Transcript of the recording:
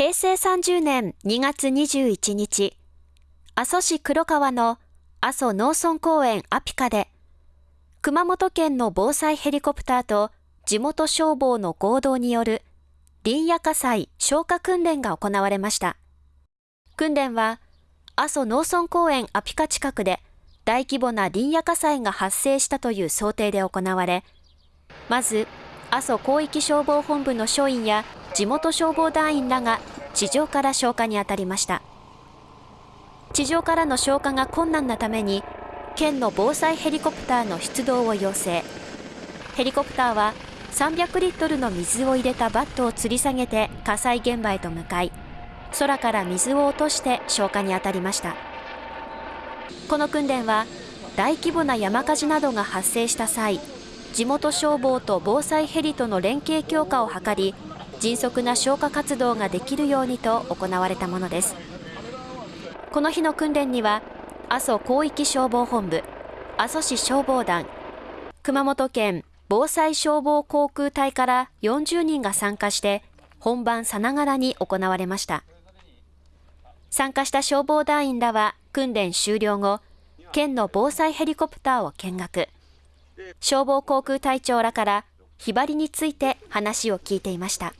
平成30年2月21日、阿蘇市黒川の阿蘇農村公園アピカで、熊本県の防災ヘリコプターと地元消防の合同による林野火災消火訓練が行われました。訓練は、阿蘇農村公園アピカ近くで大規模な林野火災が発生したという想定で行われ、まず、阿蘇広域消防本部の署員や地元消防団員らが地上から消火に当たりました。地上からの消火が困難なために、県の防災ヘリコプターの出動を要請。ヘリコプターは300リットルの水を入れたバットを吊り下げて火災現場へと向かい、空から水を落として消火に当たりました。この訓練は、大規模な山火事などが発生した際、地元消防と防災ヘリとの連携強化を図り、迅速な消火活動ができるようにと行われたものです。この日の訓練には、阿蘇広域消防本部、阿蘇市消防団、熊本県防災消防航空隊から40人が参加して、本番さながらに行われました。参加した消防団員らは訓練終了後、県の防災ヘリコプターを見学。消防航空隊長らから、ひばりについて話を聞いていました。